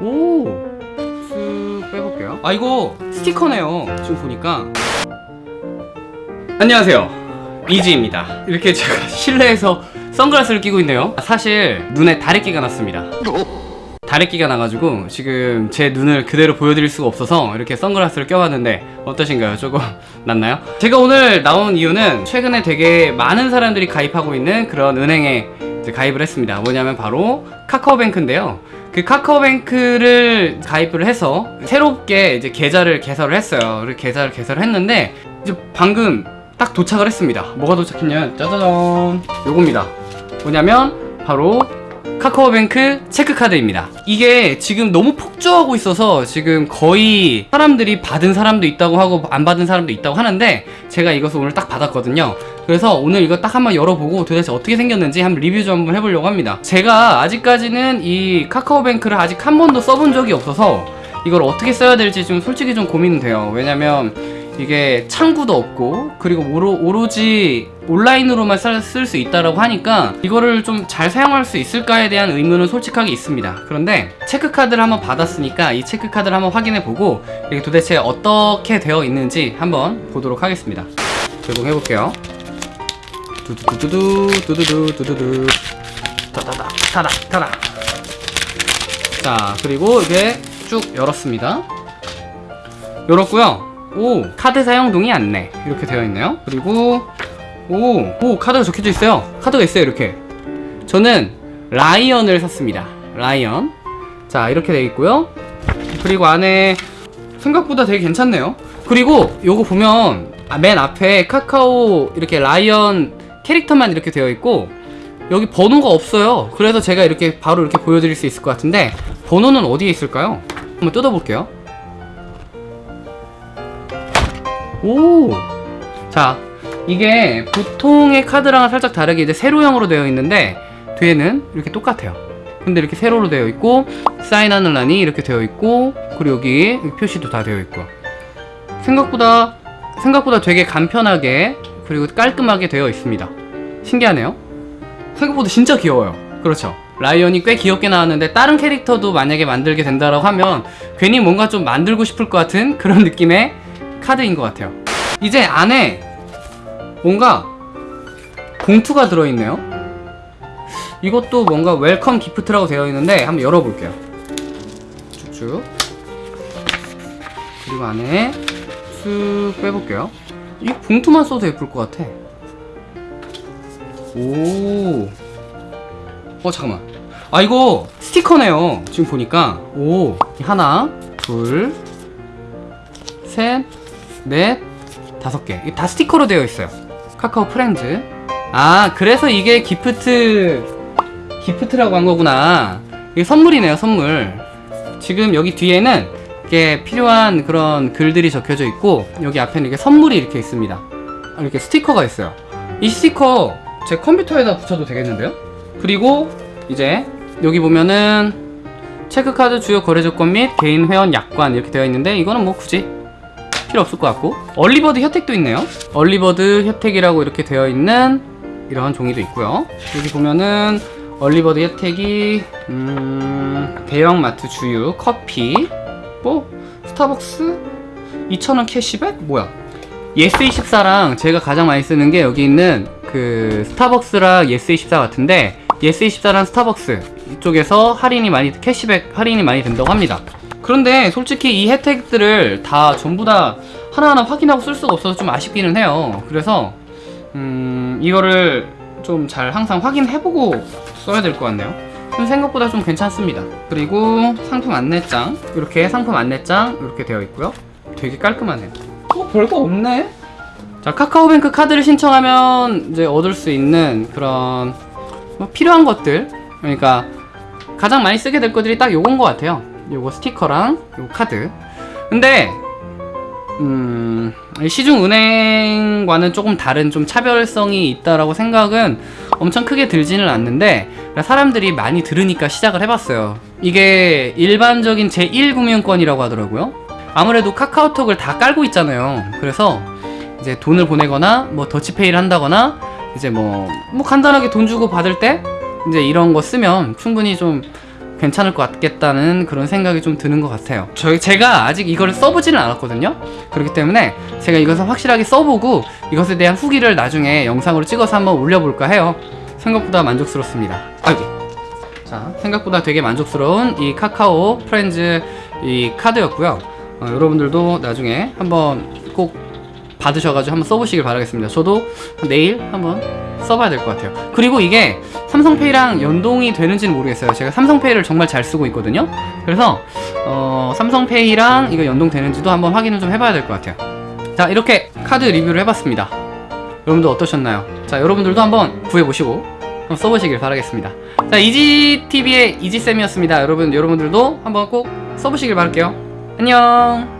오! 쓱 빼볼게요. 아, 이거 스티커네요. 지금 보니까. 안녕하세요. 이지입니다. 이렇게 제가 실내에서 선글라스를 끼고 있네요. 사실 눈에 다래끼가 났습니다. 다래끼가 나가지고 지금 제 눈을 그대로 보여드릴 수가 없어서 이렇게 선글라스를 껴봤는데 어떠신가요? 조금 낫나요? 제가 오늘 나온 이유는 최근에 되게 많은 사람들이 가입하고 있는 그런 은행에 가입을 했습니다. 뭐냐면 바로 카카오뱅크인데요. 그 카카오뱅크를 가입을 해서 새롭게 이제 계좌를 개설을 했어요. 계좌를 개설을 했는데 이제 방금 딱 도착을 했습니다. 뭐가 도착했냐면 짜자잔 요겁니다. 뭐냐면 바로 카카오뱅크 체크카드입니다. 이게 지금 너무 폭주하고 있어서 지금 거의 사람들이 받은 사람도 있다고 하고 안 받은 사람도 있다고 하는데 제가 이것을 오늘 딱 받았거든요. 그래서 오늘 이거 딱 한번 열어보고 도대체 어떻게 생겼는지 한번 리뷰 좀 한번 해보려고 합니다. 제가 아직까지는 이 카카오뱅크를 아직 한 번도 써본 적이 없어서 이걸 어떻게 써야 될지 좀 솔직히 좀 고민은 돼요. 왜냐면 이게 창구도 없고 그리고 오로, 오로 지 온라인으로만 쓸 수 있다라고 하니까 이거를 좀 잘 사용할 수 있을까에 대한 의문은 솔직하게 있습니다. 그런데 체크카드를 한번 받았으니까 이 체크카드를 한번 확인해 보고 이게 도대체 어떻게 되어 있는지 한번 보도록 하겠습니다. 제공해 볼게요. 두두두두두 두두두 두두두. 타다닥 타닥 타닥 자 그리고 이게 쭉 열었습니다. 열었고요 오 카드 사용 동의 안내. 이렇게 되어 있네요. 그리고 오, 오 카드가 적혀져 있어요. 카드가 있어요 이렇게. 저는 라이언을 샀습니다. 라이언. 자 이렇게 되어 있고요. 그리고 안에 생각보다 되게 괜찮네요. 그리고 요거 보면 아, 맨 앞에 카카오 이렇게 라이언 캐릭터만 이렇게 되어 있고 여기 번호가 없어요. 그래서 제가 이렇게 바로 이렇게 보여드릴 수 있을 것 같은데 번호는 어디에 있을까요? 한번 뜯어볼게요 오! 자, 이게 보통의 카드랑은 살짝 다르게 이제 세로형으로 되어 있는데 뒤에는 이렇게 똑같아요. 근데 이렇게 세로로 되어 있고 사인하는 란이 이렇게 되어 있고 그리고 여기 표시도 다 되어 있고 생각보다 생각보다 되게 간편하게 그리고 깔끔하게 되어 있습니다. 신기하네요. 생각보다 진짜 귀여워요. 그렇죠. 라이언이 꽤 귀엽게 나왔는데 다른 캐릭터도 만약에 만들게 된다고 하면 괜히 뭔가 좀 만들고 싶을 것 같은 그런 느낌의 카드인 것 같아요. 이제 안에 뭔가 봉투가 들어있네요. 이것도 뭔가 welcome gift라고 되어 있는데 한번 열어볼게요. 쭉쭉. 그리고 안에 쑥 빼볼게요. 이 봉투만 써도 예쁠 것 같아. 오. 어 잠깐만. 아 이거 스티커네요. 지금 보니까. 오. 하나, 둘, 셋, 넷, 다섯 개. 다 스티커로 되어 있어요. 카카오 프렌즈. 아, 그래서 이게 gift, gift라고 한 거구나. 이게 선물이네요, 선물. 지금 여기 뒤에는 이게 필요한 그런 글들이 적혀져 있고, 여기 앞에는 이게 선물이 이렇게 있습니다. 이렇게 스티커가 있어요. 이 스티커 제 컴퓨터에다 붙여도 되겠는데요? 그리고 이제 여기 보면은 체크카드 주요 거래 조건 및 개인 회원 약관 이렇게 되어 있는데 이거는 뭐 굳이 필요 없을 것 같고. 얼리버드 혜택도 있네요. 얼리버드 혜택이라고 이렇게 되어 있는 이런 종이도 있고요. 여기 보면은 얼리버드 혜택이 음... 대형마트 주유 커피 뭐 스타벅스? 2,000원 캐시백? 뭐야? 예스24랑 제가 가장 많이 쓰는 게 여기 있는 그 스타벅스랑 예스24 같은데 예스24랑 스타벅스 이쪽에서 할인이 많이 캐시백 할인이 많이 된다고 합니다 그런데 솔직히 이 혜택들을 다 전부 다 하나하나 확인하고 쓸 수가 없어서 좀 아쉽기는 해요. 그래서 음 이거를 좀 잘 항상 확인해보고 써야 될 것 같네요. 생각보다 좀 괜찮습니다. 그리고 상품 안내장 이렇게 상품 안내장 이렇게 되어 있고요. 되게 깔끔하네요. 어 별거 없네. 자 카카오뱅크 카드를 신청하면 이제 얻을 수 있는 그런 뭐 필요한 것들 그러니까 가장 많이 쓰게 될 것들이 딱 요건 것 같아요 요거 스티커랑 요 카드. 근데 음 시중은행과는 조금 다른 좀 차별성이 있다라고 생각은 엄청 크게 들지는 않는데 사람들이 많이 들으니까 시작을 해봤어요. 이게 일반적인 제1금융권이라고 하더라고요. 아무래도 카카오톡을 다 깔고 있잖아요. 그래서 이제 돈을 보내거나 뭐 더치페이를 한다거나 이제 뭐, 뭐 간단하게 돈 주고 받을 때 이제 이런 거 쓰면 충분히 좀 괜찮을 것 같겠다는 그런 생각이 좀 드는 것 같아요. 저희 제가 아직 이거를 써보지는 않았거든요. 그렇기 때문에 제가 이것을 확실하게 써보고 이것에 대한 후기를 나중에 영상으로 찍어서 한번 올려볼까 해요. 생각보다 만족스럽습니다. 아이고. 자, 생각보다 되게 만족스러운 이 카카오 프렌즈 이 카드였고요. 어, 여러분들도 나중에 한번 꼭 받으셔가지고 한번 써보시길 바라겠습니다. 저도 내일 한번 써봐야 될 것 같아요. 그리고 이게 삼성페이랑 연동이 되는지는 모르겠어요. 제가 삼성페이를 정말 잘 쓰고 있거든요. 그래서 어, 삼성페이랑 이거 연동되는지도 한번 확인을 좀 해봐야 될 것 같아요. 자, 이렇게 카드 리뷰를 해봤습니다. 여러분들 어떠셨나요? 자, 여러분들도 한번 구해보시고 한번 써보시길 바라겠습니다. 자, 이지TV의 이지쌤이었습니다. 여러분, 여러분들도 한번 꼭 써보시길 바랄게요. 안녕!